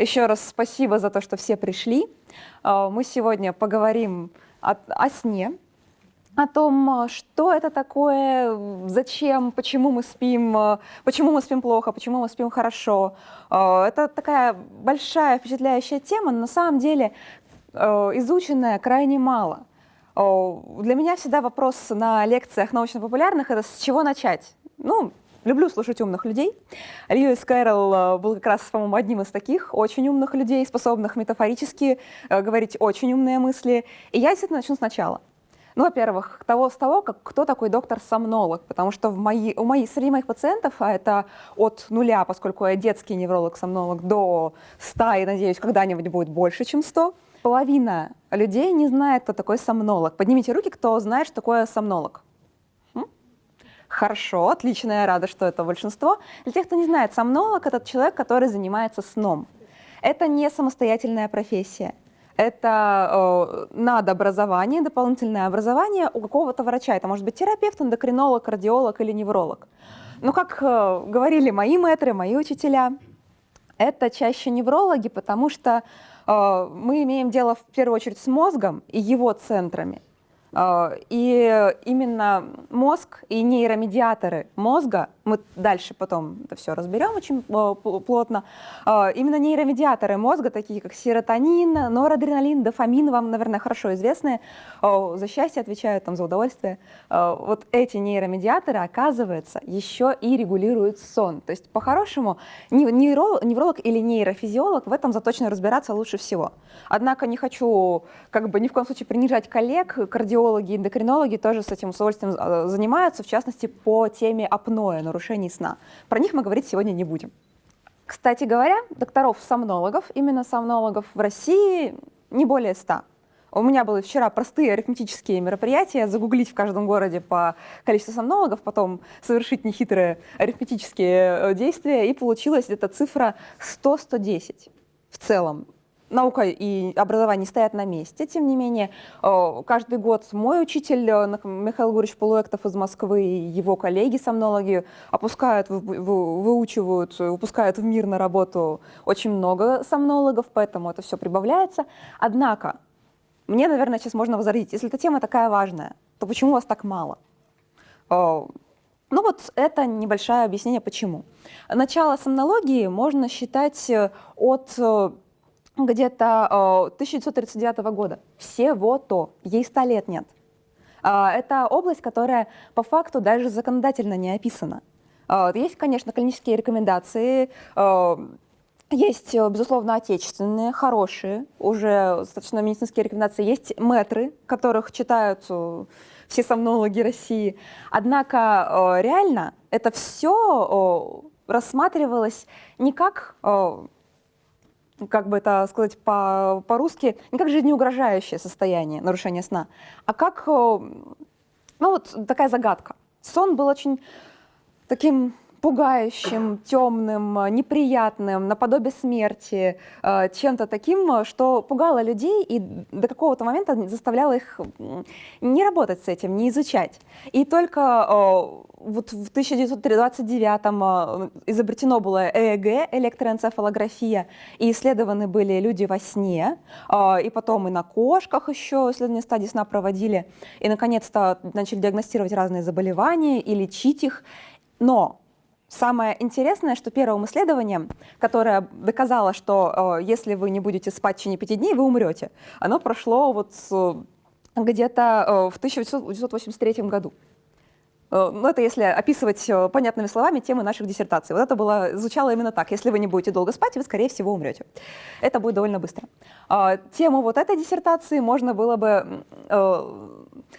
Еще раз спасибо за то, что все пришли. А, мы сегодня поговорим о, о сне, о том, что это такое, зачем, почему мы спим, почему мы спим плохо, почему мы спим хорошо. А, это такая большая впечатляющая тема, но на самом деле а, изученная крайне мало. Для меня всегда вопрос на лекциях научно-популярных – это с чего начать? Ну, люблю слушать умных людей. Льюис Кэрролл э, был как раз, по-моему, одним из таких очень умных людей, способных метафорически э, говорить очень умные мысли. И я действительно начну сначала. Ну, во-первых, того, с того, как, кто такой доктор-сомнолог, потому что в мои, у моих, среди моих пациентов, а это от нуля, поскольку я детский невролог-сомнолог, до 100, и, надеюсь, когда-нибудь будет больше, чем 100, половина людей не знает, кто такой сомнолог. Поднимите руки, кто знает, что такое сомнолог. Хорошо, отлично, я рада, что это большинство. Для тех, кто не знает, сомнолог – это человек, который занимается сном. Это не самостоятельная профессия. Это э, надобразование, дополнительное образование у какого-то врача. Это может быть терапевт, эндокринолог, кардиолог или невролог. Но, как э, говорили мои мэтры, мои учителя, это чаще неврологи, потому что э, мы имеем дело в первую очередь с мозгом и его центрами – и именно мозг и нейромедиаторы мозга, мы дальше потом это все разберем очень а, плотно, а, именно нейромедиаторы мозга, такие как серотонин, норадреналин, дофамин, вам, наверное, хорошо известные, за счастье отвечают, там, за удовольствие. Вот эти нейромедиаторы, оказывается, еще и регулируют сон. То есть, по-хорошему, невролог, или нейрофизиолог в этом заточено разбираться лучше всего. Однако не хочу как бы ни в коем случае принижать коллег, кардиологов, кардиологи, эндокринологи тоже с этим удовольствием э, занимаются, в частности, по теме апноэ, нарушений сна. Про них мы говорить сегодня не будем. Кстати говоря, докторов-сомнологов, именно сомнологов в России не более 100. У меня были вчера простые арифметические мероприятия, загуглить в каждом городе по количеству сомнологов, потом совершить нехитрые арифметические э, действия, и получилась эта цифра 100-110 в целом наука и образование стоят на месте, тем не менее, э, каждый год мой учитель э, Михаил Гурьевич Полуэктов из Москвы и его коллеги-сомнологи опускают, выучивают, выпускают в мир на работу очень много сомнологов, поэтому это все прибавляется. Однако, мне, наверное, сейчас можно возразить, если эта тема такая важная, то почему вас так мало? Э, ну вот это небольшое объяснение, почему. Начало сомнологии можно считать от где-то 1939 э, года. Всего-то. Ей 100 лет нет. А, это область, которая по факту даже законодательно не описана. А, есть, конечно, клинические рекомендации, э, есть, безусловно, отечественные, хорошие, уже достаточно медицинские рекомендации. Есть метры, которых читают э, все сомнологи России. Однако реально это все рассматривалось не как как бы это сказать по- по-русски, не как жизнеугрожающее состояние нарушения сна, а как, э, ну вот такая загадка. Сон был очень таким пугающим, темным, неприятным, наподобие смерти, э, чем-то таким, что пугало людей и до какого-то момента заставляло их не работать с этим, не изучать. И только э, вот в 1929-м э, изобретено было ЭЭГ, электроэнцефалография, и исследованы были люди во сне, и потом и на кошках еще исследования стадии сна проводили, и наконец-то начали диагностировать разные заболевания и лечить их. Но Самое интересное, что первым исследованием, которое доказало, что э, если вы не будете спать в течение пяти дней, вы умрете, оно прошло вот э, где-то э, в 1983 году. Э, ну, это если описывать э, понятными словами темы наших диссертаций. Вот это было, звучало именно так. Если вы не будете долго спать, вы, скорее всего, умрете. Это будет довольно быстро. А, тему вот этой диссертации можно было бы э,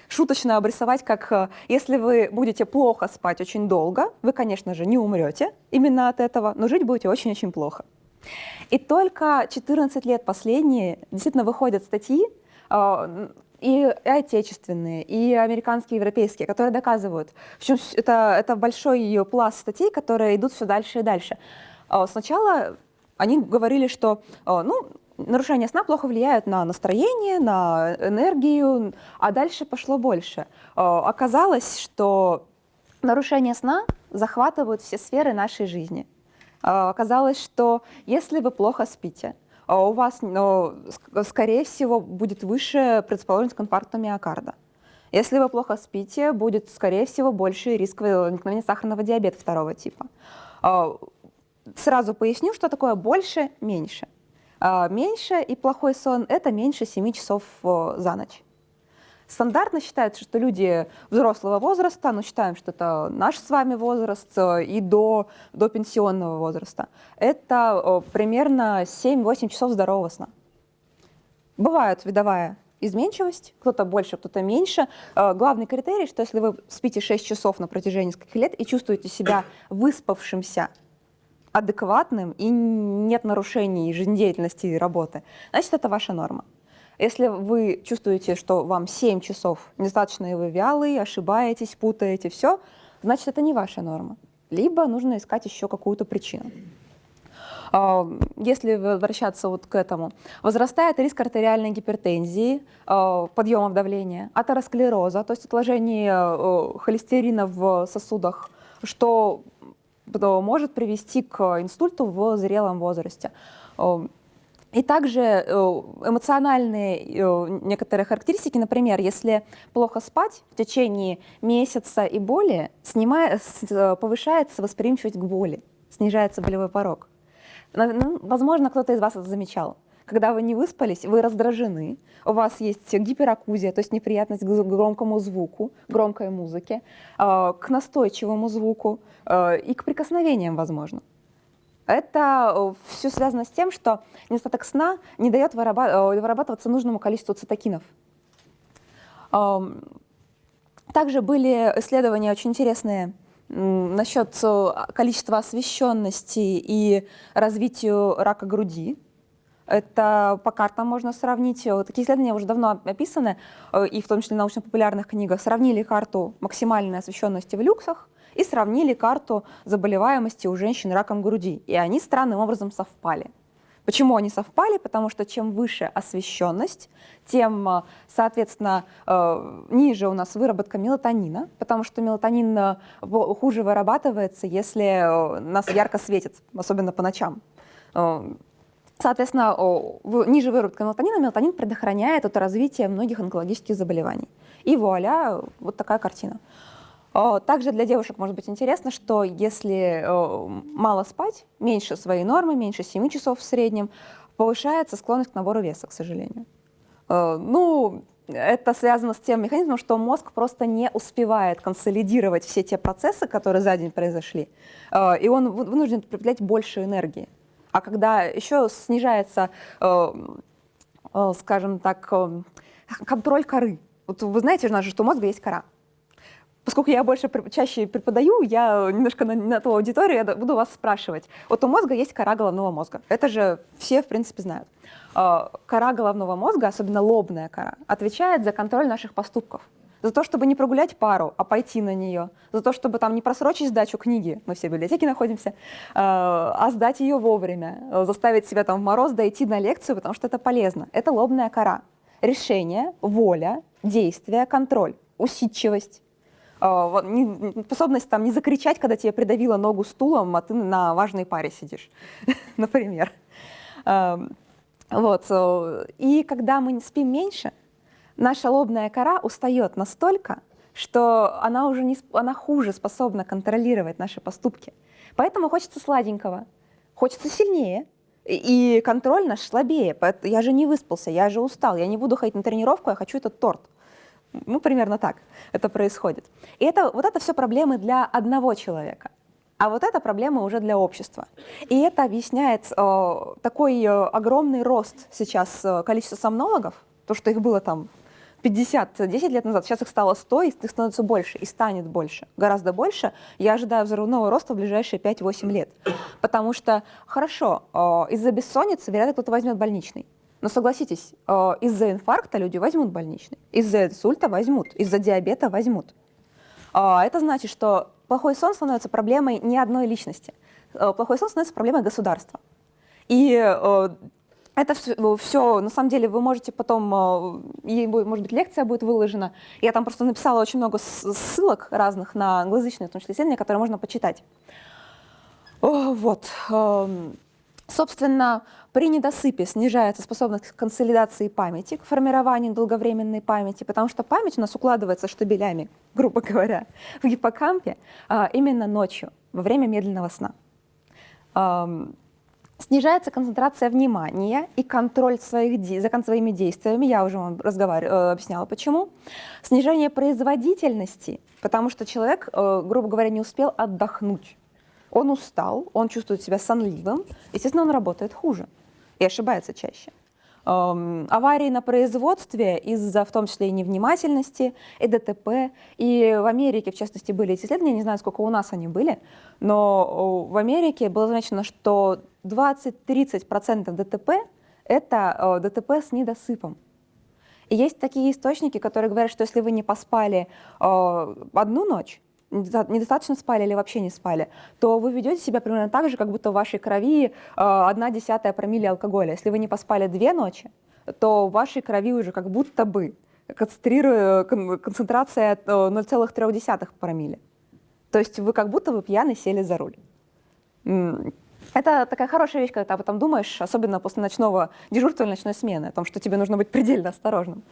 шуточно обрисовать, как если вы будете плохо спать очень долго, вы, конечно же, не умрете именно от этого, но жить будете очень-очень плохо. И только 14 лет последние действительно выходят статьи, и отечественные, и американские, и европейские, которые доказывают. Причем это, это большой пласт статей, которые идут все дальше и дальше. А, сначала они говорили, что ну, нарушения сна плохо влияют на настроение, на энергию, а дальше пошло больше. А, оказалось, что нарушения сна захватывают все сферы нашей жизни. Оказалось, что если вы плохо спите, у вас, ну, скорее всего, будет выше предрасположенность к инфаркту миокарда. Если вы плохо спите, будет, скорее всего, больше риск возникновения сахарного диабета второго типа. Сразу поясню, что такое больше, меньше. Меньше и плохой сон – это меньше 7 часов за ночь. Стандартно считается, что люди взрослого возраста, ну считаем, что это наш с вами возраст э, и до, до пенсионного возраста, это примерно 7-8 часов здорового сна. Бывает видовая изменчивость, кто-то больше, кто-то меньше. Э, главный критерий, что если вы спите 6 часов на протяжении нескольких лет и чувствуете себя выспавшимся, адекватным и нет нарушений жизнедеятельности и работы, значит, это ваша норма. Если вы чувствуете, что вам 7 часов недостаточно, и вы вялые, ошибаетесь, путаете, все, значит, это не ваша норма. Либо нужно искать еще какую-то причину. А, если возвращаться вот к этому, возрастает риск артериальной гипертензии, а, подъемов давления, атеросклероза, то есть отложение э, холестерина в сосудах, что может привести к инсульту в зрелом возрасте. А, и также э, эмоциональные э, некоторые характеристики, например, если плохо спать в течение месяца и более, снимая, э, повышается восприимчивость к боли, снижается болевой порог. Ну, возможно, кто-то из вас это замечал. Когда вы не выспались, вы раздражены, у вас есть гиперакузия, то есть неприятность к громкому звуку, громкой музыке, к настойчивому звуку и к прикосновениям, возможно. Это э, все связано с тем, что недостаток сна не дает э, вырабатываться нужному количеству цитокинов. Также были исследования очень интересные насчет э, количества освещенности и развитию рака груди. Это по картам можно сравнить. Такие исследования уже давно описаны, и в том числе в научно-популярных книгах. Сравнили карту максимальной освещенности в люксах и сравнили карту заболеваемости у женщин раком груди. И они странным образом совпали. Почему они совпали? Потому что чем выше освещенность, тем, э, соответственно, э, ниже у нас выработка мелатонина, потому что мелатонин э, хуже вырабатывается, если нас ярко светит, особенно по ночам. Соответственно, ниже выработка мелатонина, мелатонин предохраняет от развития многих онкологических заболеваний. И вуаля, вот такая картина. Также для девушек может быть интересно, что если мало спать, меньше своей нормы, меньше 7 часов в среднем, повышается склонность к набору веса, к сожалению. Ну, это связано с тем механизмом, что мозг просто не успевает консолидировать все те процессы, которые за день произошли, и он вынужден потреблять больше энергии. А когда еще снижается, скажем так, контроль коры, вот вы знаете же, что у мозга есть кора, Поскольку я больше чаще преподаю, я немножко на, на ту аудиторию я буду вас спрашивать. Вот у мозга есть кора головного мозга. Это же все, в принципе, знают. Кора головного мозга, особенно лобная кора, отвечает за контроль наших поступков. За то, чтобы не прогулять пару, а пойти на нее. За то, чтобы там не просрочить сдачу книги, мы все в библиотеке находимся, а, а сдать ее вовремя. Заставить себя там в мороз дойти на лекцию, потому что это полезно. Это лобная кора. Решение, воля, действие, контроль, усидчивость а, способность там не закричать, когда тебе придавило ногу стулом, а ты на важной паре сидишь, например. Вот. И когда мы спим меньше, наша лобная кора устает настолько, что она уже не, она хуже способна контролировать наши поступки. Поэтому хочется сладенького, хочется сильнее, и контроль наш слабее. Я же не выспался, я же устал, я не буду ходить на тренировку, я хочу этот торт. Ну, примерно так это происходит. И это, вот это все проблемы для одного человека. А вот это проблема уже для общества. И это объясняет э, такой э, огромный рост сейчас э, количества сомнологов, то, что их было там 50, 10 лет назад, сейчас их стало 100, и их становится больше, и станет больше, гораздо больше. Я ожидаю взрывного роста в ближайшие 5-8 лет. Потому что, хорошо, э, из-за бессонницы, вероятно, кто-то возьмет больничный. Но согласитесь, э, из-за инфаркта люди возьмут больничный, из-за инсульта возьмут, из-за диабета возьмут. А, это значит, что плохой сон становится проблемой не одной личности. Э, плохой сон становится проблемой государства. И э, это все, все, на самом деле, вы можете потом, может быть, лекция будет выложена. Я там просто написала очень много ссылок разных на англоязычные, в том числе исследования, которые можно почитать. Вот. Эм, собственно, при недосыпе снижается способность к консолидации памяти, к формированию долговременной памяти, потому что память у нас укладывается штабелями, грубо говоря, в гиппокампе а, именно ночью, во время медленного сна. Снижается концентрация внимания и контроль своих, за своими действиями. Я уже вам разговаривала, э, объясняла, почему. Снижение производительности, потому что человек, э, грубо говоря, не успел отдохнуть. Он устал, он чувствует себя сонливым, естественно, он работает хуже и ошибается чаще. Аварии на производстве из-за в том числе и невнимательности, и ДТП. И в Америке, в частности, были эти исследования, не знаю, сколько у нас они были, но в Америке было замечено, что 20-30% ДТП — это ДТП с недосыпом. И есть такие источники, которые говорят, что если вы не поспали одну ночь, недостаточно спали или вообще не спали, то вы ведете себя примерно так же, как будто в вашей крови э, одна десятая промилле алкоголя. Если вы не поспали две ночи, то в вашей крови уже как будто бы концентрация 0,3 промилле. То есть вы как будто вы пьяный сели за руль. Это такая хорошая вещь, когда ты об этом думаешь, особенно после ночного дежурства или ночной смены, о том, что тебе нужно быть предельно осторожным.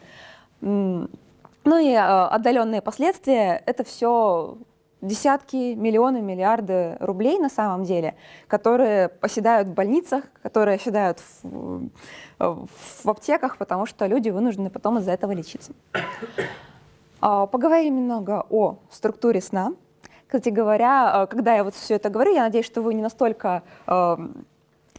Ну и э, отдаленные последствия — это все десятки, миллионы, миллиарды рублей на самом деле, которые оседают в больницах, которые оседают в, в аптеках, потому что люди вынуждены потом из-за этого лечиться. А, поговорим немного о структуре сна. Кстати говоря, э, когда я вот все это говорю, я надеюсь, что вы не настолько э,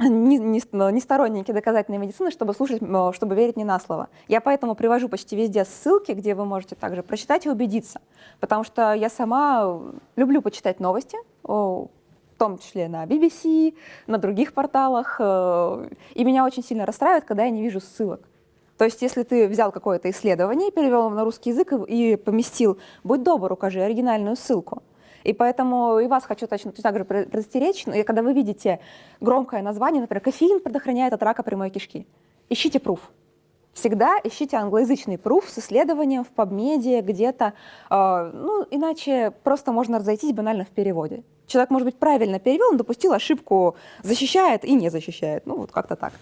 не, не, не сторонники доказательной медицины, чтобы слушать, э, чтобы верить не на слово. Я поэтому привожу почти везде ссылки, где вы можете также прочитать и убедиться. Потому что я сама люблю почитать новости, в том числе на BBC, на других порталах. И меня очень сильно расстраивает, когда я не вижу ссылок. То есть, если ты взял какое-то исследование, перевел его на русский язык и поместил, будь добр, укажи оригинальную ссылку. И поэтому и вас хочу точно так же предостеречь, но когда вы видите громкое название, например, кофеин предохраняет от рака прямой кишки, ищите пруф. Всегда ищите англоязычный пруф с исследованием в PubMed где-то, э, ну, иначе просто можно разойтись банально в переводе. Человек, может быть, правильно перевел, но допустил ошибку, защищает и не защищает. Ну, вот как-то так.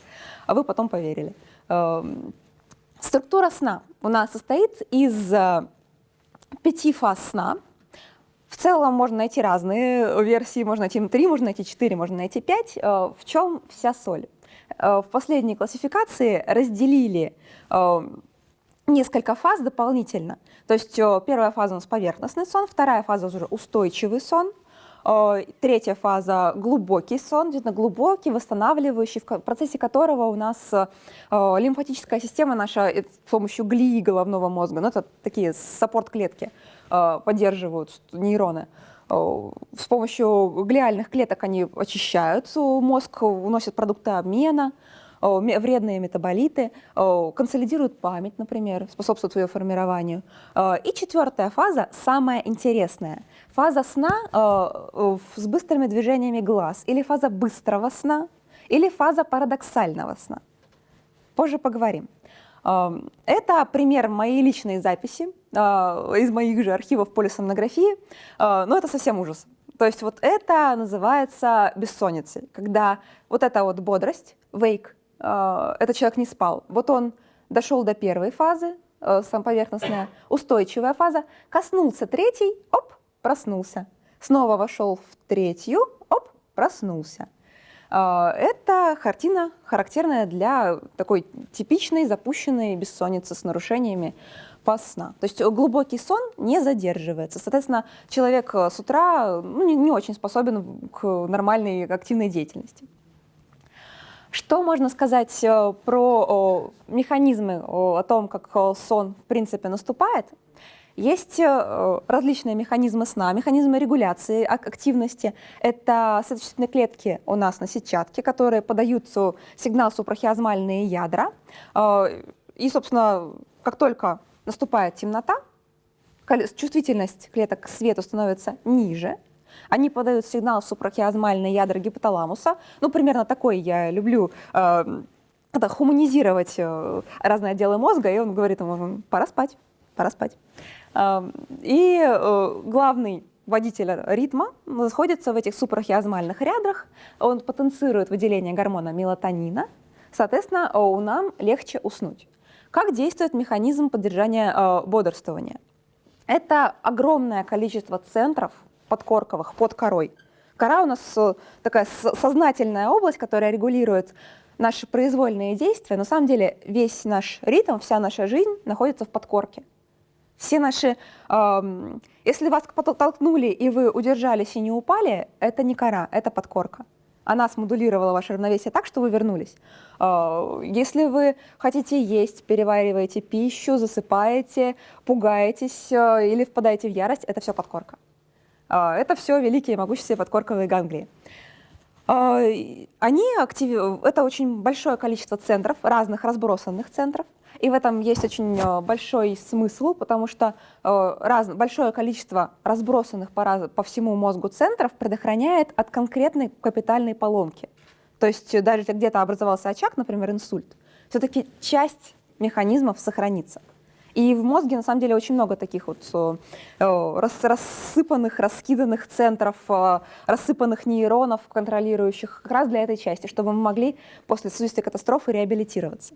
А вы потом поверили. Э, структура сна у нас состоит из э, пяти фаз сна, в целом можно найти разные версии, можно найти 3, можно найти 4, можно найти 5. Э, в чем вся соль? Э, в последней классификации разделили э, несколько фаз дополнительно. То есть первая фаза у нас поверхностный сон, вторая фаза уже устойчивый сон, третья фаза глубокий сон, действительно глубокий, восстанавливающий, в процессе которого у нас лимфатическая система наша с помощью глии головного мозга, ну это такие саппорт-клетки, Э, поддерживают нейроны. Э, с помощью глиальных клеток они очищают мозг, уносят продукты обмена, э, вредные метаболиты, консолидируют память, например, способствуют ее формированию. И четвертая фаза, самая интересная, фаза сна с быстрыми движениями глаз, или фаза быстрого сна, или фаза парадоксального сна. Позже поговорим. Это пример моей личной записи из моих же архивов полисомнографии, а, но это совсем ужас. То есть вот это называется бессонницей, когда вот эта вот бодрость, вейк, а, этот человек не спал. Вот он дошел до первой фазы, сам поверхностная, устойчивая фаза, коснулся третьей, оп, проснулся. Снова вошел в третью, оп, проснулся. Это картина, характерная для такой типичной запущенной бессонницы с нарушениями фаз сна. То есть глубокий сон не задерживается. Соответственно, человек э, с утра ну, не, не очень способен к нормальной активной деятельности. Что можно сказать э, про механизмы, о том, как сон в принципе наступает? Есть э, различные механизмы сна, механизмы регуляции активности. Это сосудистые клетки у нас на сетчатке, которые подают сигнал супрахиазмальные ядра. И, собственно, как только наступает темнота, чувствительность клеток к свету становится ниже, они подают сигнал в супрахиазмальные ядра гипоталамуса. Ну, примерно такой я люблю э, это, хуманизировать э, разные отделы мозга, и он говорит ему, пора спать, пора спать. Э, и э, главный водителя ритма находится в этих супрахиазмальных рядрах, он потенцирует выделение гормона мелатонина, соответственно, у нам легче уснуть. Как действует механизм поддержания э, бодрствования? Это огромное количество центров подкорковых под корой. Кора у нас э, такая сознательная область, которая регулирует наши произвольные действия. На самом деле весь наш ритм, вся наша жизнь находится в подкорке. Все наши... Э, если вас толкнули, и вы удержались и не упали, это не кора, это подкорка. Она смодулировала ваше равновесие так, что вы вернулись. Э, если вы хотите есть, перевариваете пищу, засыпаете, пугаетесь э, или впадаете в ярость, это все подкорка. Э, это все великие могущественные подкорковые ганглии. Они актив... Это очень большое количество центров, разных разбросанных центров. И в этом есть очень э, большой смысл, потому что э, раз, большое количество разбросанных по, раз, по всему мозгу центров предохраняет от конкретной капитальной поломки. То есть э, даже если где-то образовался очаг, например, инсульт, все-таки часть механизмов сохранится. И в мозге, на самом деле, очень много таких вот рас, рассыпанных, раскиданных центров, рассыпанных нейронов, контролирующих как раз для этой части, чтобы мы могли после существия катастрофы реабилитироваться.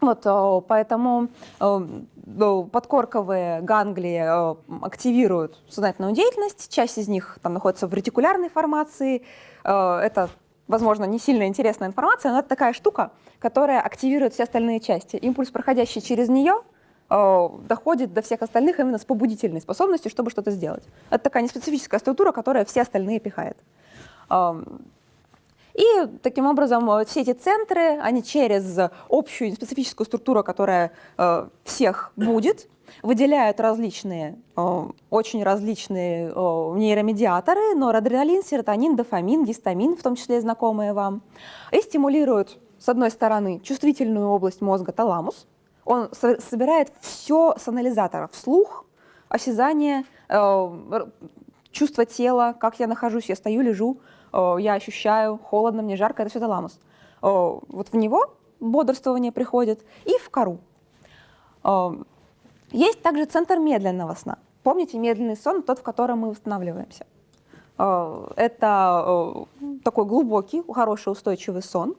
Вот, э, поэтому э, подкорковые ганглии э, активируют сознательную деятельность, часть из них там находится в ретикулярной формации. Это, возможно, не сильно интересная информация, но это такая штука, которая активирует все остальные части. Импульс, проходящий через нее, доходит до всех остальных именно с побудительной способностью, чтобы что-то сделать. Это такая неспецифическая структура, которая все остальные пихает. И таким образом э, все эти центры, они через общую специфическую структуру, которая э, всех будет, выделяют различные, э, очень различные нейромедиаторы, норадреналин, серотонин, дофамин, гистамин, в том числе знакомые вам, и стимулируют, с одной стороны, чувствительную область мозга таламус, он собирает все с анализатора, слух, осязание, чувство тела, как я нахожусь, я стою, лежу, я ощущаю, холодно, мне жарко, это все таламус. Вот в него бодрствование приходит и в кору. Есть также центр медленного сна. Помните, медленный сон, тот, в котором мы восстанавливаемся. Это такой глубокий, хороший, устойчивый сон.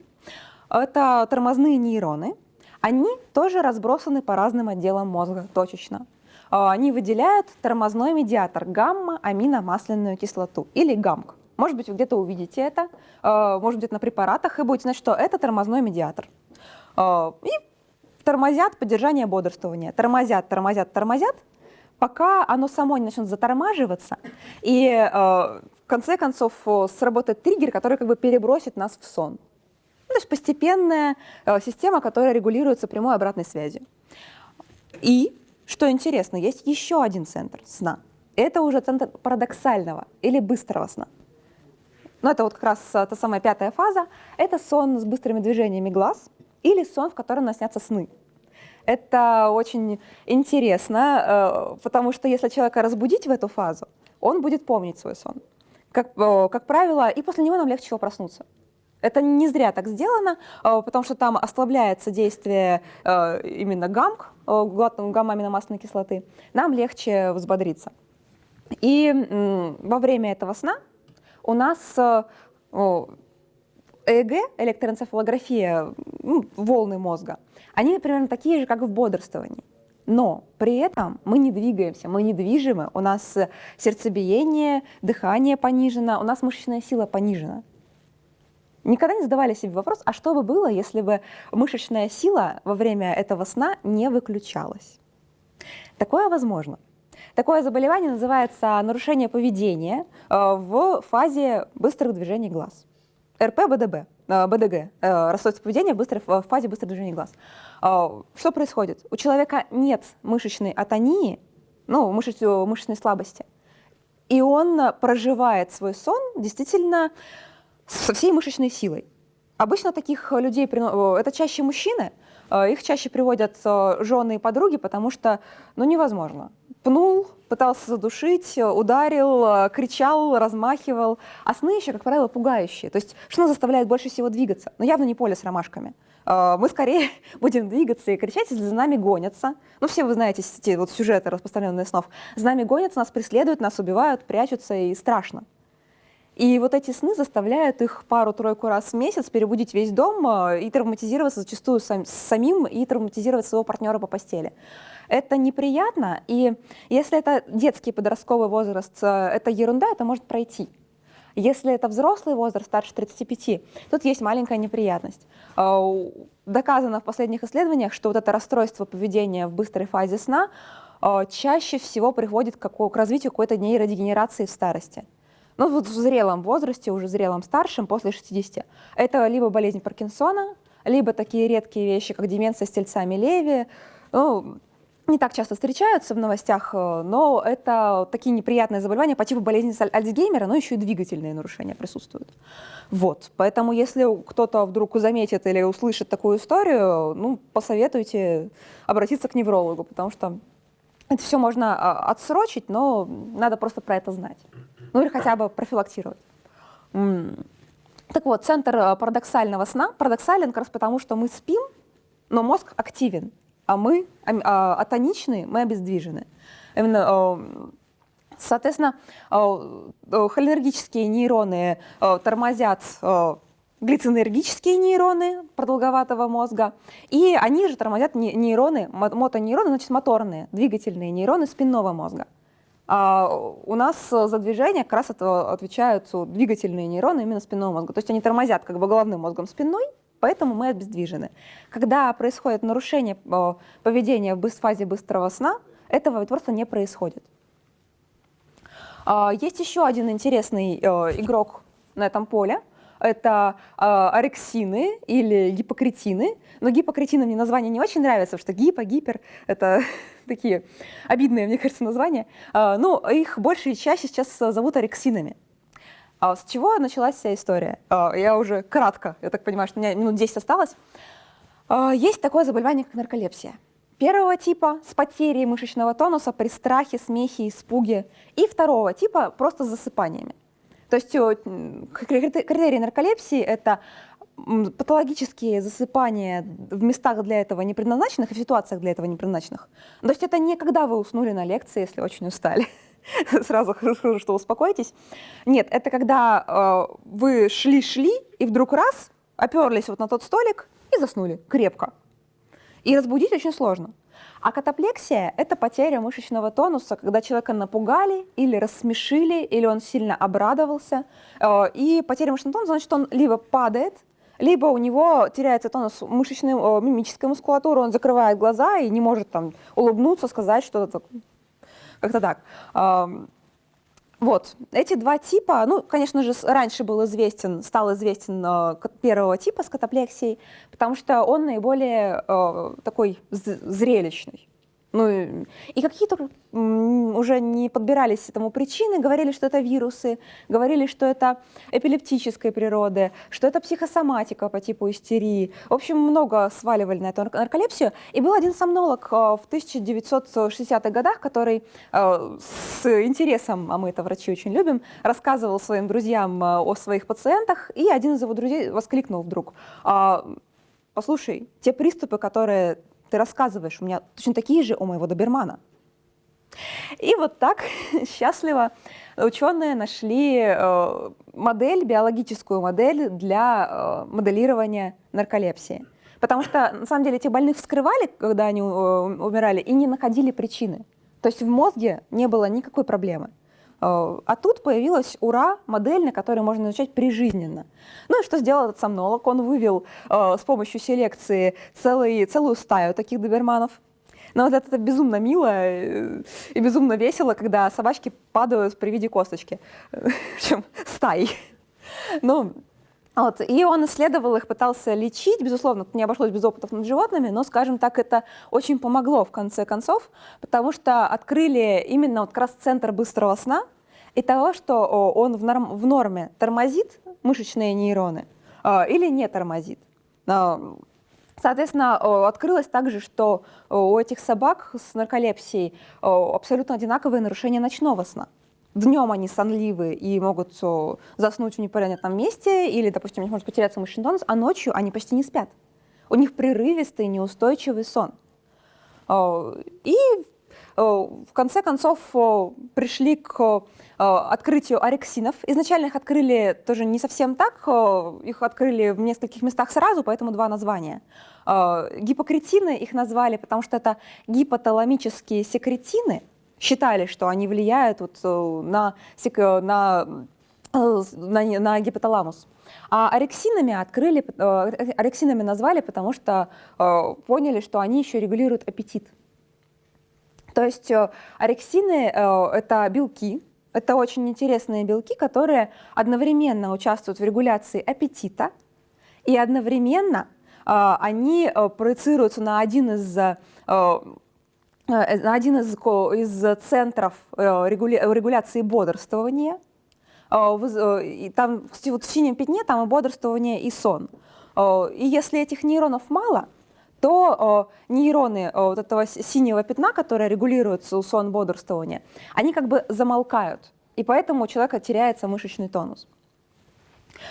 Это тормозные нейроны. Они тоже разбросаны по разным отделам мозга точечно. Они выделяют тормозной медиатор гамма-аминомасляную кислоту или ГАМК. Может быть, вы где-то увидите это, э, может быть, на препаратах, и будете знать, что это тормозной медиатор. Э, и тормозят поддержание бодрствования. Тормозят, тормозят, тормозят, пока оно само не начнет затормаживаться, и э, в конце концов сработает триггер, который как бы перебросит нас в сон. Ну, то есть постепенная система, которая регулируется прямой обратной связью. И, что интересно, есть еще один центр сна. Это уже центр парадоксального или быстрого сна. Но это вот как раз э, та самая пятая фаза. Это сон с быстрыми движениями глаз или сон, в котором нас снятся сны. Это очень интересно, э, потому что если человека разбудить в эту фазу, он будет помнить свой сон. Как, э, как правило, и после него нам легче проснуться. Это не зря так сделано, потому что там ослабляется действие именно гамк, гамма-аминомасляной кислоты. Нам легче взбодриться. И во время этого сна у нас э, ЭЭГ, электроэнцефалография, волны мозга, они примерно такие же, как в бодрствовании. Но при этом мы не двигаемся, мы недвижимы, у нас сердцебиение, дыхание понижено, у нас мышечная сила понижена. Никогда не задавали себе вопрос, а что бы было, если бы мышечная сила во время этого сна не выключалась? Такое возможно. Такое заболевание называется нарушение поведения э, в фазе быстрых движений глаз. РП, БДБ, э, БДГ, э, расстройство поведения в, быстрой, в фазе быстрых движений глаз. Что происходит? У человека нет мышечной атонии, ну, мышечной слабости, и он проживает свой сон действительно со всей мышечной силой. Обычно таких людей, это чаще мужчины, их чаще приводят жены и подруги, потому что ну, невозможно пнул, пытался задушить, ударил, кричал, размахивал. А сны еще, как правило, пугающие. То есть что заставляет больше всего двигаться? Но ну, явно не поле с ромашками. э, мы скорее будем двигаться и кричать, если за нами гонятся. Ну, все вы знаете эти вот сюжеты, распространенные снов. За нами гонятся, нас преследуют, нас убивают, прячутся, и страшно. И вот эти сны заставляют их пару-тройку раз в месяц перебудить весь дом э, и травматизироваться зачастую сам, самим, и травматизировать своего партнера по постели. Это неприятно, и если это детский подростковый возраст, э, это ерунда, это может пройти. Если это взрослый возраст, старше 35, тут есть маленькая неприятность. Э, доказано в последних исследованиях, что вот это расстройство поведения в быстрой фазе сна чаще всего приводит к развитию какой-то нейродегенерации в старости ну вот в зрелом возрасте, уже зрелом старшем, после 60, это либо болезнь Паркинсона, либо такие редкие вещи, как деменция с тельцами Леви, ну, не так часто встречаются в новостях, э, но это такие неприятные заболевания по типу болезни Альцгеймера, но еще и двигательные нарушения присутствуют. Вот, поэтому если кто-то вдруг заметит или услышит такую историю, ну, посоветуйте обратиться к неврологу, потому что это все можно а, отсрочить, но надо просто про это знать ну или хотя бы профилактировать. Так вот, центр э, парадоксального сна парадоксален как раз потому, что мы спим, но мозг активен, а мы а, атоничны, мы обездвижены. Именно, э, соответственно, э, холинергические нейроны тормозят глицинергические нейроны продолговатого мозга, и они же тормозят нейроны, мотонейроны, значит, моторные, двигательные нейроны спинного мозга. А у нас за движение как раз отвечают двигательные нейроны именно спинного мозга. То есть они тормозят как бы головным мозгом спиной, поэтому мы обездвижены. Когда происходит нарушение э, поведения в фазе быстрого сна, этого просто не происходит. А, есть еще один интересный э, игрок на этом поле. Это э, орексины или гипокретины. Но гипокретины мне название не очень нравится, потому что гипо, гипер — это такие обидные, мне кажется, названия. А, ну, их больше и чаще сейчас зовут орексинами. А с чего началась вся история? А, я уже кратко, я так понимаю, что у меня минут 10 осталось. А, есть такое заболевание, как нарколепсия. Первого типа с потерей мышечного тонуса при страхе, смехе, испуге. И второго типа просто с засыпаниями. То есть критерии нарколепсии – это патологические засыпания в местах для этого не предназначенных и в ситуациях для этого не предназначенных. То есть это не когда вы уснули на лекции, если очень устали. Сразу скажу, что успокойтесь. Нет, это когда э, вы шли-шли и вдруг раз оперлись вот на тот столик и заснули крепко. И разбудить очень сложно. А катаплексия – это потеря мышечного тонуса, когда человека напугали или рассмешили, или он сильно обрадовался. Э, и потеря мышечного тонуса значит, он либо падает, либо у него теряется тонус мышечной, э, мимической мускулатуры, он закрывает глаза и не может там улыбнуться, сказать что-то как-то так. Вот, эти два типа, ну, конечно же, раньше был известен, стал известен э, первого типа с катаплексией, потому что он наиболее э, такой зрелищный. Ну, и какие-то уже не подбирались этому причины, говорили, что это вирусы, говорили, что это эпилептической природы, что это психосоматика по типу истерии. В общем, много сваливали на эту нарколепсию. И был один сомнолог э, в 1960-х годах, который э, с интересом, а мы это врачи очень любим, рассказывал своим друзьям э, о своих пациентах, и один из его друзей воскликнул вдруг, «А, послушай, те приступы, которые ты рассказываешь, у меня точно такие же у моего добермана. И вот так счастливо ученые нашли э, модель, биологическую модель для э, моделирования нарколепсии. Потому что, на самом деле, этих больных вскрывали, когда они э, умирали, и не находили причины. То есть в мозге не было никакой проблемы. А тут появилась УРА, модель, на которой можно изучать прижизненно. Ну и что сделал этот сомнолог? Он вывел э, с помощью селекции целый, целую стаю таких доберманов. Но вот это, безумно мило э, и безумно весело, когда собачки падают при виде косточки. Причем стаи. Ну, вот. И он исследовал их, пытался лечить, безусловно, не обошлось без опытов над животными, но, скажем так, это очень помогло в конце концов, потому что открыли именно вот как раз центр быстрого сна и того, что он в, норм, в норме тормозит мышечные нейроны а, или не тормозит. А, соответственно, открылось также, что у этих собак с нарколепсией абсолютно одинаковые нарушения ночного сна. Днем они сонливы и могут заснуть в непонятном месте, или, допустим, у них может потеряться мышечный тонус, а ночью они почти не спят. У них прерывистый, неустойчивый сон. И в конце концов пришли к открытию орексинов. Изначально их открыли тоже не совсем так, их открыли в нескольких местах сразу, поэтому два названия. Гипокретины их назвали, потому что это гипоталамические секретины, считали, что они влияют вот на, на, на, на гипоталамус. А орексинами открыли, орексинами назвали, потому что поняли, что они еще регулируют аппетит. То есть э, орексины э, — это белки, это очень интересные белки, которые одновременно участвуют в регуляции аппетита, и одновременно э, они проецируются на один из, один из, из центров регуляции бодрствования. Там вот в синем пятне там и бодрствование, и сон. И если этих нейронов мало — то э, нейроны э, вот этого синего пятна, которые регулируются сон бодрствования, они как бы замолкают, и поэтому у человека теряется мышечный тонус.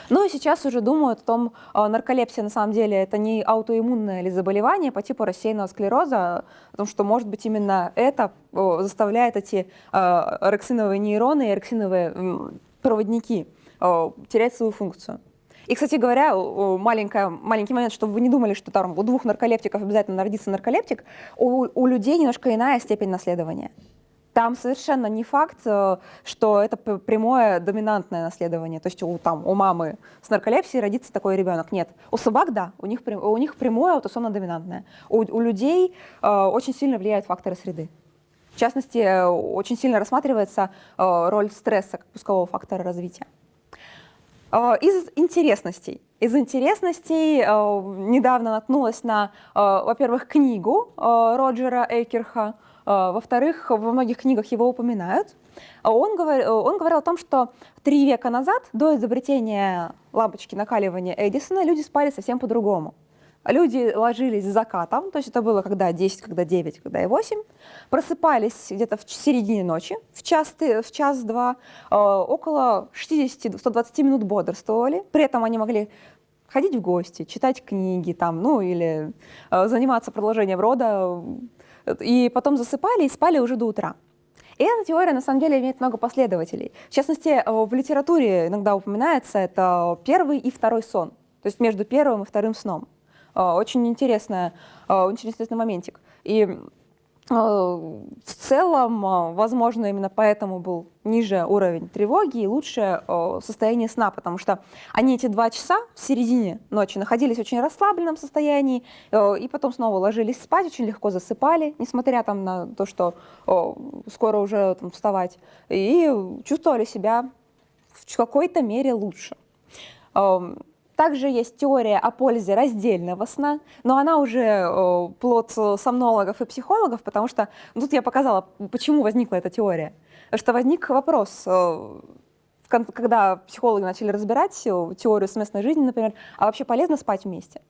Ну и сейчас уже думают о том, э, нарколепсия на самом деле это не аутоиммунное или заболевание по типу рассеянного склероза, о том, что может быть именно это заставляет эти орексиновые нейроны и орексиновые проводники терять свою функцию. И, кстати говоря, маленькая, маленький момент, чтобы вы не думали, что там у двух нарколептиков обязательно народится нарколептик, у, у людей немножко иная степень наследования. Там совершенно не факт, э, что это прямое доминантное наследование. То есть у, там, у мамы с нарколепсией родится такой ребенок. Нет. У собак, да, у них, у них прямое аутосомно-доминантное. У, у людей э, очень сильно влияют факторы среды. В частности, э, очень сильно рассматривается э, роль стресса как пускового фактора развития. Э, из интересностей. Из интересностей недавно наткнулась на, во-первых, книгу Роджера Эйкерха, во-вторых, во многих книгах его упоминают. Он, говор, он говорил о том, что три века назад, до изобретения лампочки накаливания Эдисона, люди спали совсем по-другому. Люди ложились с закатом, то есть это было когда 10, когда 9, когда и 8, просыпались где-то в середине ночи, в час-два, в час -два, э, около 60-120 минут бодрствовали, при этом они могли ходить в гости, читать книги, там, ну или э, заниматься продолжением рода, и потом засыпали и спали уже до утра. И эта теория на самом деле имеет много последователей. В частности, э, в литературе иногда упоминается это первый и второй сон, то есть между первым и вторым сном. А, очень интересная, а, очень интересный моментик. И в целом, возможно, именно поэтому был ниже уровень тревоги и лучшее состояние сна, потому что они эти два часа в середине ночи находились в очень расслабленном состоянии, и потом снова ложились спать, очень легко засыпали, несмотря там на то, что скоро уже там, вставать, и чувствовали себя в какой-то мере лучше. Также есть теория о пользе раздельного сна, но она уже э, плод сомнологов и психологов, потому что ну, тут я показала, почему возникла эта теория. Что возник вопрос, э, когда психологи начали разбирать теорию совместной жизни, например, а вообще полезно спать вместе?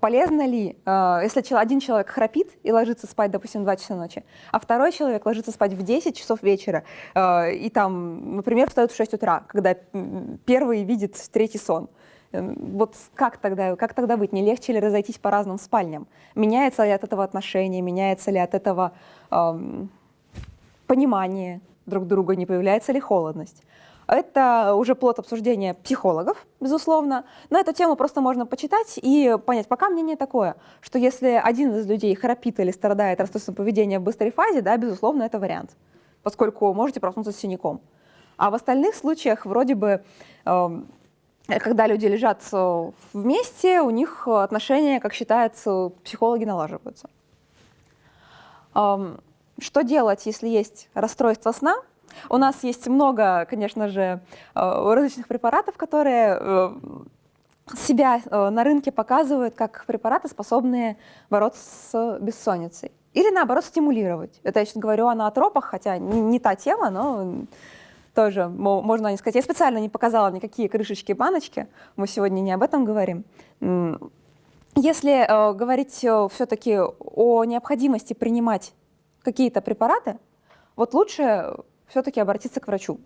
Полезно ли, э, если один человек храпит и ложится спать, допустим, в 2 часа ночи, а второй человек ложится спать в 10 часов вечера и там, например, встает в 6 утра, когда первый видит третий сон – вот как тогда, как тогда быть? Не легче ли разойтись по разным спальням? Меняется ли от этого отношение, меняется ли от этого эм, понимание друг друга, не появляется ли холодность? Это уже плод обсуждения психологов, безусловно. На эту тему просто можно почитать и понять. Пока мнение такое, что если один из людей храпит или страдает расстройством поведения в быстрой фазе, да, безусловно, это вариант, поскольку можете проснуться с синяком. А в остальных случаях вроде бы эм, когда люди лежат э, вместе, у них отношения, как считается, психологи налаживаются. Что делать, если есть расстройство сна? У нас есть много, конечно же, э, различных препаратов, которые э, себя на рынке показывают как препараты, способные бороться с бессонницей. Или наоборот стимулировать. Это я сейчас говорю о ноотропах, хотя не та тема, но тоже можно не сказать. Я специально не показала никакие крышечки баночки, мы сегодня не об этом говорим. Если э, говорить э, все-таки о необходимости принимать какие-то препараты, вот лучше все-таки обратиться к врачу.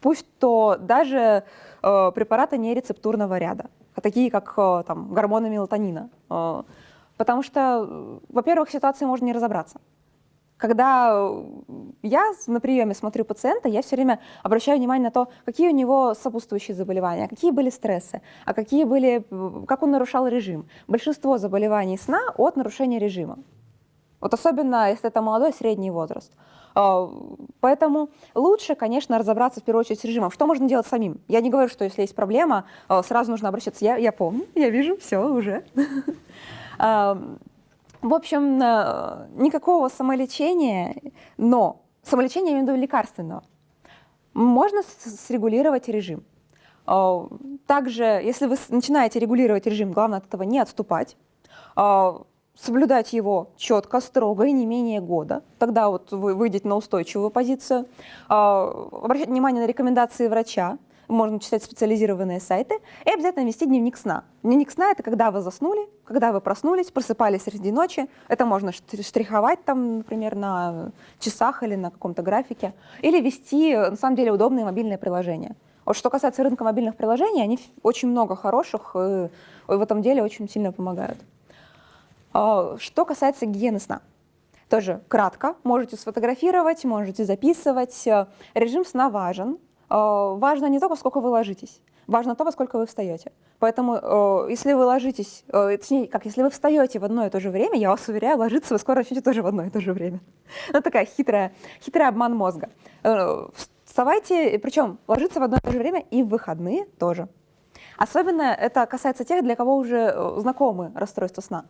Пусть то даже э, препараты не рецептурного ряда. такие как там, гормоны мелатонина. Потому что, во-первых, ситуации можно не разобраться. Когда э, я на приеме смотрю пациента, я все время обращаю внимание на то, какие у него сопутствующие заболевания, какие были стрессы, а какие были, как он нарушал режим. Большинство заболеваний сна от нарушения режима. Вот особенно, если это молодой средний возраст. А, поэтому лучше, конечно, разобраться в первую очередь с режимом. Что можно делать самим? Я не говорю, что если есть проблема, а, сразу нужно обращаться. Я, я помню, я вижу, все уже. В общем, э, никакого самолечения, но самолечение, я имею в виду лекарственного, можно срегулировать режим. Э, также, если вы начинаете регулировать режим, главное от этого не отступать, э, соблюдать его четко, строго и не менее года. Тогда вот вы выйдете на устойчивую позицию. Обращать внимание на рекомендации врача, можно читать специализированные сайты, и обязательно вести дневник сна. Дневник сна — это когда вы заснули, когда вы проснулись, просыпались среди ночи. Это можно штриховать там, например, на часах или на каком-то графике. Или вести, на самом деле, удобные мобильные приложения. Вот что касается рынка мобильных приложений, они очень много хороших, и в этом деле очень сильно помогают. А, что касается гигиены сна. Тоже кратко, можете сфотографировать, можете записывать. Режим сна важен, Э, важно не то, сколько вы ложитесь, важно то, во сколько вы встаете. Поэтому, э, если вы ложитесь, э, точнее, как, если вы встаете в одно и то же время, я вас уверяю, ложиться вы скоро начнете тоже в одно и то же время. Ну, такая хитрая, хитрый обман мозга. Вставайте, причем ложиться в одно и то же время и в выходные тоже. Особенно это касается тех, для кого уже знакомы расстройства сна.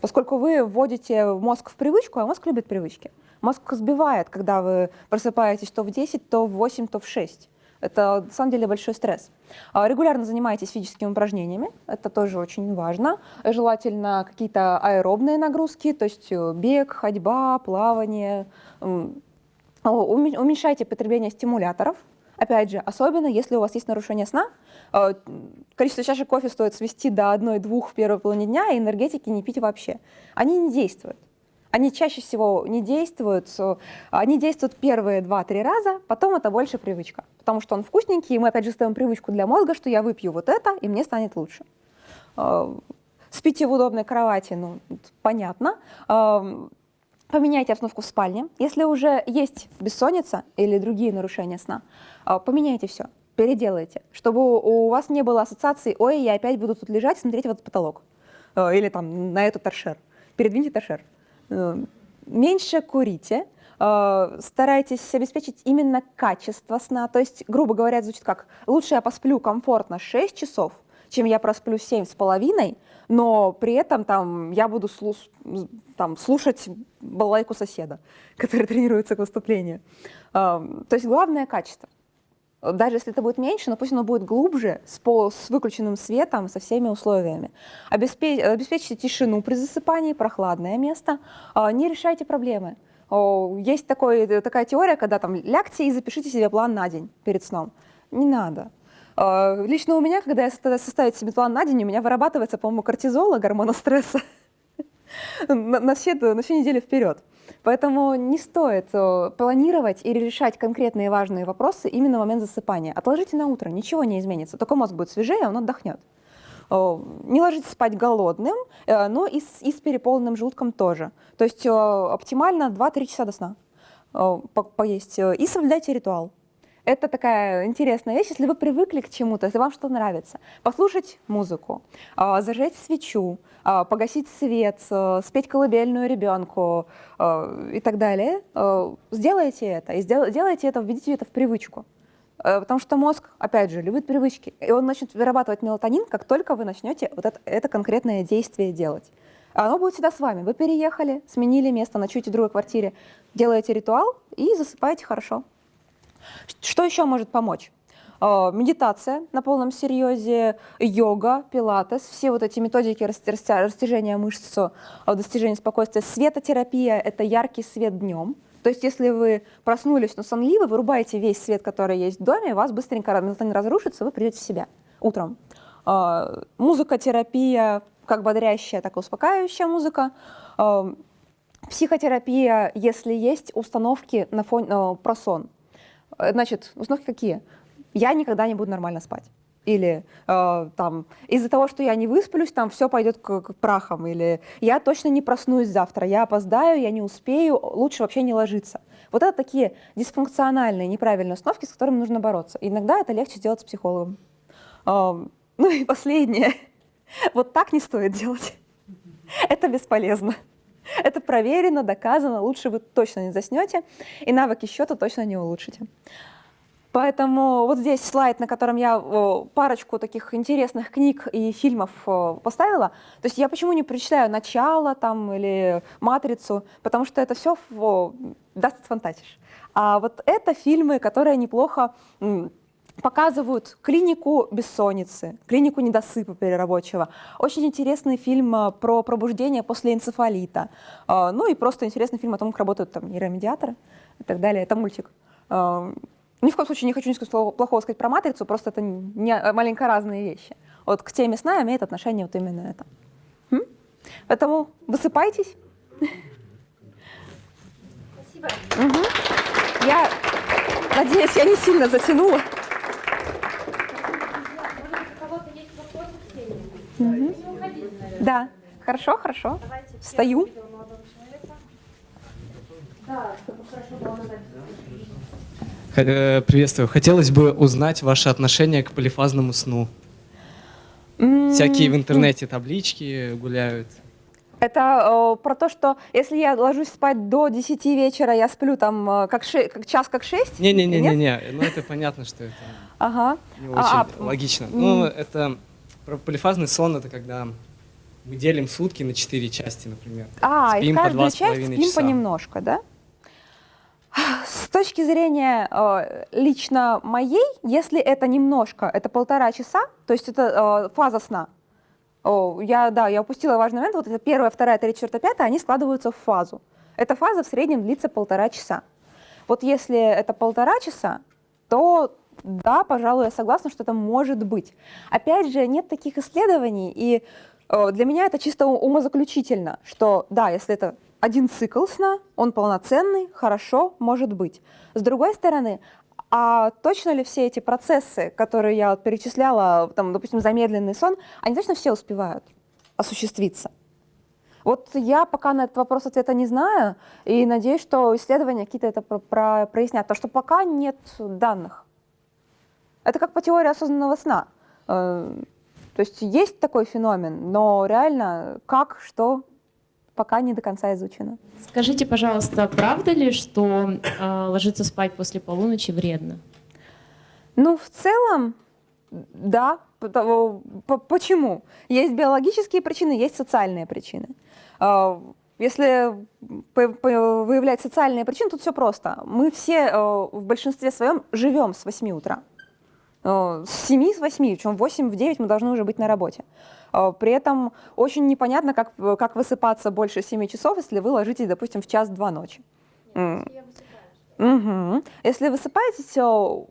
Поскольку вы вводите мозг в привычку, а мозг любит привычки. Мозг сбивает, когда вы просыпаетесь то в 10, то в 8, то в 6. Это на самом деле большой стресс. А, регулярно занимайтесь физическими упражнениями, это тоже очень важно. Желательно какие-то аэробные нагрузки, то есть э, бег, ходьба, плавание. Уменьшайте потребление стимуляторов. Опять же, особенно если у вас есть нарушение сна, количество чашек кофе стоит свести до 1-2 в первой половине дня, и энергетики не пить вообще. Они не действуют. Они чаще всего не действуют, они действуют первые 2-3 раза, потом это больше привычка. Потому что он вкусненький, и мы опять же ставим привычку для мозга, что я выпью вот это, и мне станет лучше. А, спите в удобной кровати, ну, понятно. А, поменяйте обстановку в спальне. Если уже есть бессонница или другие нарушения сна, поменяйте все, переделайте, чтобы у вас не было ассоциации «Ой, я опять буду тут лежать смотреть в этот потолок» или там на этот торшер. Передвиньте торшер. Э, меньше курите, э, старайтесь обеспечить именно качество сна. То есть, грубо говоря, звучит как «лучше я посплю комфортно 6 часов, чем я просплю 7 с половиной, но при этом там, я буду слуш там, слушать балайку соседа, который тренируется к выступлению». Э, то есть главное качество даже если это будет меньше, но пусть оно будет глубже, с, пол, с выключенным светом, со всеми условиями. Обеспечь, обеспечьте тишину при засыпании, прохладное место, а, не решайте проблемы. Есть такой, такая теория, когда там лягте и запишите себе план на день перед сном. Не надо. Лично у меня, когда я составить себе план на день, у меня вырабатывается, по-моему, кортизола, гормона стресса, на, на, все, на всю неделю вперед. Поэтому не стоит э, планировать или решать конкретные важные вопросы именно в момент засыпания. Отложите на утро, ничего не изменится, только мозг будет свежее, он отдохнет. Э, не ложитесь спать голодным, э, но и с, и с переполненным желудком тоже. То есть оптимально 2-3 часа до сна поесть. И соблюдайте ритуал. Это такая интересная вещь, если вы привыкли к чему-то, если вам что нравится. Послушать музыку, зажечь свечу, а, погасить свет, э, спеть колыбельную ребенку и так далее, сделайте это. И сделайте это, введите это в привычку. Потому что мозг, опять же, любит привычки. И он начнет вырабатывать мелатонин, как только вы начнете вот это, это конкретное действие делать. Оно будет всегда с вами. Вы переехали, сменили место, ночуете в другой квартире, делаете ритуал и засыпаете хорошо. Что еще может помочь? А, медитация на полном серьезе, йога, пилатес, все вот эти методики растяжения мышц, а, достижения спокойствия, светотерапия — это яркий свет днем. То есть если вы проснулись, но сонливы, вырубаете весь свет, который есть в доме, у вас быстренько мелатонин разрушится, вы придете в себя утром. А, музыкотерапия, как бодрящая, так и успокаивающая музыка. Психотерапия, если есть установки на фон, про сон. Значит, установки какие? я никогда не буду нормально спать. или э, там из-за того, что я не высплюсь, там все пойдет к, к прахам, или я точно не проснусь завтра, я опоздаю, я не успею, лучше вообще не ложиться. Вот это такие дисфункциональные, неправильные установки, с которыми нужно бороться. Иногда это легче сделать с психологом. Э, ну и последнее. Вот так не стоит делать. Это бесполезно. Это проверено, доказано, лучше вы точно не заснете, и навыки счета точно не улучшите. Поэтому вот здесь слайд, на котором я парочку таких интересных книг и фильмов поставила. То есть я почему не прочитаю «Начало» там, или «Матрицу», потому что это все даст фантазиш. А вот это фильмы, которые неплохо показывают клинику бессонницы, клинику недосыпа перерабочего. Очень интересный фильм э, про пробуждение после энцефалита. Э, ну и просто интересный фильм о том, как работают там нейромедиаторы и так далее. Это мультик. Э, ни в коем случае не хочу ничего плохого сказать про «Матрицу», просто это не, маленько разные вещи. Вот к теме сна имеет отношение вот именно это. М? Поэтому высыпайтесь. Спасибо. Угу. Я надеюсь, я не сильно затянула. Да, хорошо, хорошо. Давайте Встаю. Э, приветствую. Хотелось бы узнать ваше отношение к полифазному сну. Mm -hmm. Всякие в интернете таблички гуляют. Это э, про то, что если я ложусь спать до 10 вечера, я сплю там э, как, ше как час, как 6? Не-не-не, не, ну это понятно, что это ага. не очень а, а логично. Mm. Ну, это полифазный сон, это когда мы делим сутки на 4 части, например. А, спим и в каждую часть спим часа. понемножко, да? С точки зрения э, лично моей, если это немножко, это полтора часа, то есть это э, фаза сна, о, я, да, я упустила важный момент. Вот это первая, вторая, третья, четвертая, пятая, они складываются в фазу. Эта фаза в среднем длится полтора часа. Вот если это полтора часа, то да, пожалуй, я согласна, что это может быть. Опять же, нет таких исследований, и для меня это чисто умозаключительно, что да, если это один цикл сна, он полноценный, хорошо, может быть. С другой стороны, а точно ли все эти процессы, которые я перечисляла, там, допустим, замедленный сон, они точно все успевают осуществиться? Вот я пока на этот вопрос ответа не знаю, и надеюсь, что исследования какие-то это про про прояснят, потому что пока нет данных. Это как по теории осознанного сна. Э, то есть есть такой феномен, но реально как, что, пока не до конца изучено. Скажите, пожалуйста, правда ли, что э, ложиться спать после полуночи вредно? Ну, в целом, да. Почему? Есть биологические причины, есть социальные причины. А, если выявлять социальные причины, тут все просто. Мы все э, в большинстве своем живем с 8 утра. Э, с 7 с 8, причем в 8 в 9 мы должны уже быть на работе. Э, при этом очень непонятно, как, как высыпаться больше 7 часов, если вы ложитесь, допустим, в час-два ночи. Угу. Если высыпаетесь,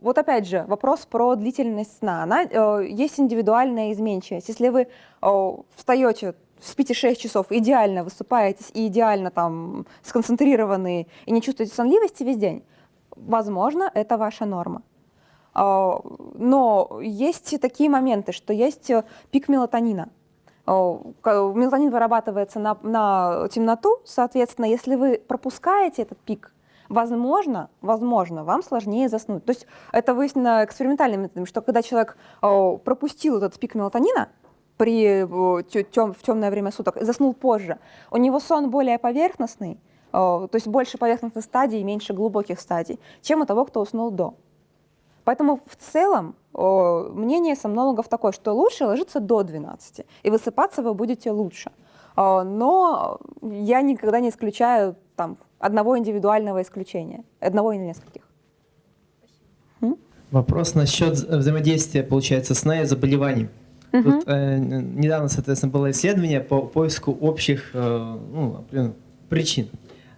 вот опять же, вопрос про длительность сна. Она, э, есть индивидуальная изменчивость. Если вы э, встаете, спите 6 часов, идеально высыпаетесь и идеально там сконцентрированы и не чувствуете сонливости весь день, возможно, это ваша норма. А, но есть такие моменты, что есть э, пик мелатонина. А, мелатонин вырабатывается на, на темноту, соответственно, если вы пропускаете этот пик, возможно, возможно, вам сложнее заснуть. То есть это выяснено экспериментальным методом, что когда человек а, пропустил этот пик мелатонина, при, тем, в темное время суток, заснул позже, у него сон более поверхностный, то есть больше поверхностных стадий и меньше глубоких стадий, чем у того, кто уснул до. Поэтому в целом мнение сомнологов такое, что лучше ложиться до 12, и высыпаться вы будете лучше. Но я никогда не исключаю там, одного индивидуального исключения, одного или нескольких. Вопрос насчет взаимодействия, получается, сна и заболеваний. Угу. Тут э, недавно, соответственно, было исследование по поиску общих э, ну, причин.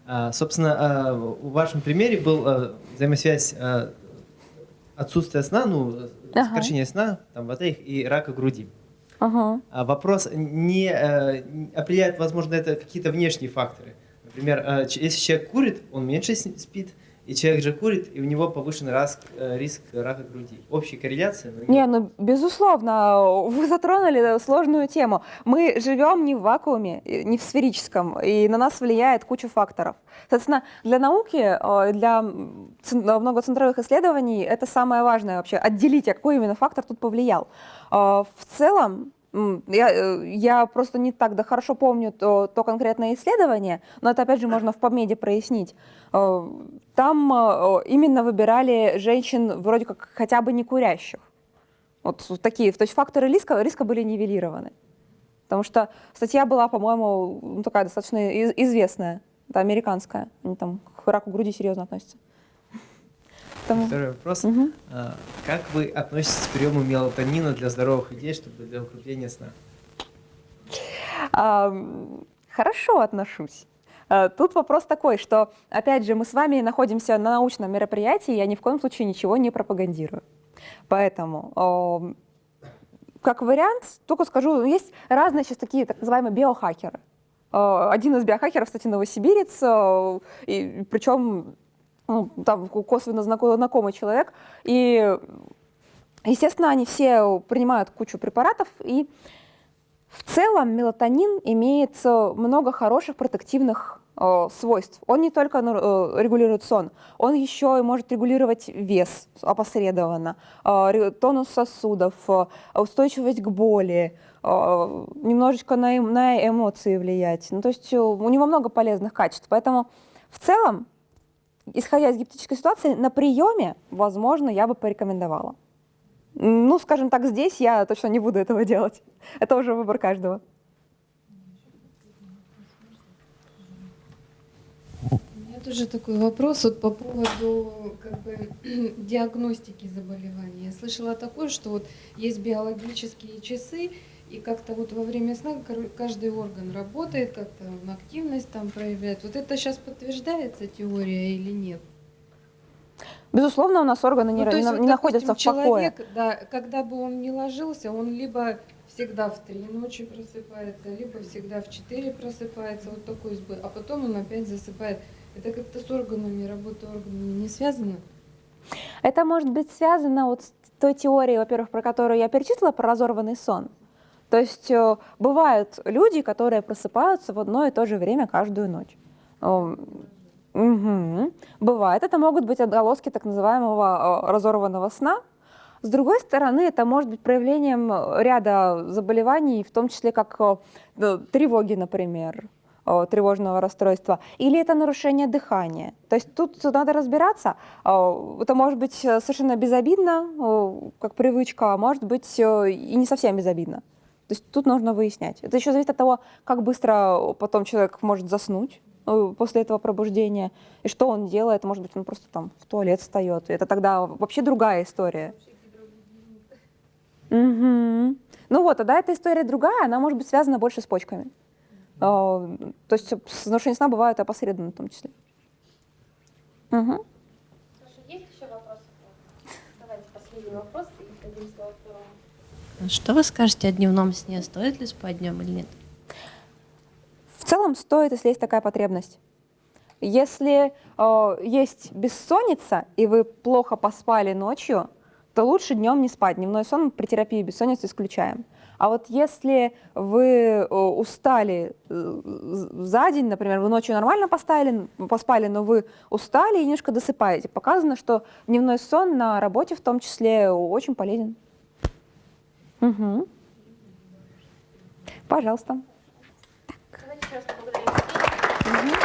А, собственно, э, в вашем примере был э, взаимосвязь э, отсутствие сна, ну, ага. сокращение сна, там, батареек и рака груди. Ага. А вопрос не э, определяет, возможно, это какие-то внешние факторы. Например, э, если человек курит, он меньше спит. И человек же курит, и у него повышен риск, э, риск рака груди. Общая корреляция? но Не, ну, безусловно, вы затронули сложную тему. Мы живем не в вакууме, э, не в сферическом, и на нас влияет куча факторов. Соответственно, для науки, э, для многоцентровых исследований это самое важное вообще, отделить, а какой именно фактор тут повлиял. В целом, я, э, я просто не так да хорошо помню то, то конкретное исследование, но это опять же можно в PubMed прояснить. Э, Там э, именно выбирали женщин вроде как хотя бы не курящих. Вот такие, то есть факторы риска, риска были нивелированы. Потому что статья была, по-моему, ну, такая достаточно из- известная, это американская, они там к раку груди серьезно относятся. Поэтому- Второй вопрос. А, Как вы относитесь к приему мелатонина для здоровых людей, чтобы для укрепления сна? А, Хорошо отношусь. А, Тут вопрос такой, что, опять же, мы с вами находимся на научном мероприятии, я ни в коем случае ничего не пропагандирую. Поэтому, как вариант, только скажу, есть разные сейчас такие так называемые биохакеры. А, Один из биохакеров, кстати, новосибирец, и причем ну, там косвенно знако- знакомый человек. И, естественно, они все принимают кучу препаратов, и в целом мелатонин имеет много хороших протективных э, свойств. Он не только э, регулирует сон, он еще и может регулировать вес опосредованно, э, тонус сосудов, э, устойчивость к боли, э, немножечко на, на эмоции влиять. Ну, то есть э, у него много полезных качеств. Поэтому в целом, исходя из гипотетической ситуации, на приеме, возможно, я бы порекомендовала. Ну, скажем так, здесь я точно не буду этого делать. Это уже выбор каждого. Тоже такой вопрос вот по поводу как бы, диагностики заболевания. Я слышала такое, что вот есть биологические часы, и как-то вот во время сна каждый орган работает, как-то активность там проявляет. Вот это сейчас подтверждается теория или нет? Безусловно, у нас органы не, Ну, не есть на- вот, не находятся допустим, в покое. человек, да, когда бы он не ложился, он либо всегда в три ночи просыпается, либо всегда в четыре просыпается, вот такой сбой, а потом он опять засыпает. Это как-то с органами, работой органами не связано? Это может быть связано вот с той теорией, во-первых, про которую я перечислила, про разорванный сон. То есть э, бывают люди, которые просыпаются в одно и то же время каждую ночь. Мгм. Бывает. Это могут быть отголоски так называемого э, разорванного сна. С другой стороны, это может быть проявлением э, ряда заболеваний, в том числе как тревоги, например, тревожного расстройства, или это нарушение дыхания. То есть тут надо разбираться. Это может быть совершенно безобидно, как привычка, а может быть и не совсем безобидно. То есть тут нужно выяснять. Это еще зависит от того, как быстро потом человек может заснуть э, после этого пробуждения, и что он делает. Может быть, он просто там в туалет встает. Это тогда вообще другая история. Мгм. Ну вот, тогда эта история другая, она может быть связана больше с почками. Э, То есть с нарушением сна бывают опосредованно в том числе. Хорошо, есть еще вопросы? Давайте последний вопрос и дадим слово. Что вы скажете о дневном сне? Стоит ли спать днем или нет? В целом стоит, если есть такая потребность. Если э, есть бессонница, и вы плохо поспали ночью, то лучше днем не спать. Дневной сон при терапии бессонницы исключаем. А вот если вы э, устали э, за день, например, вы ночью нормально поспали, поспали, но вы устали и немножко досыпаете, показано, что дневной сон на работе в том числе очень полезен. Мгм. Пожалуйста. Давайте еще раз поблагодарим. Мгм.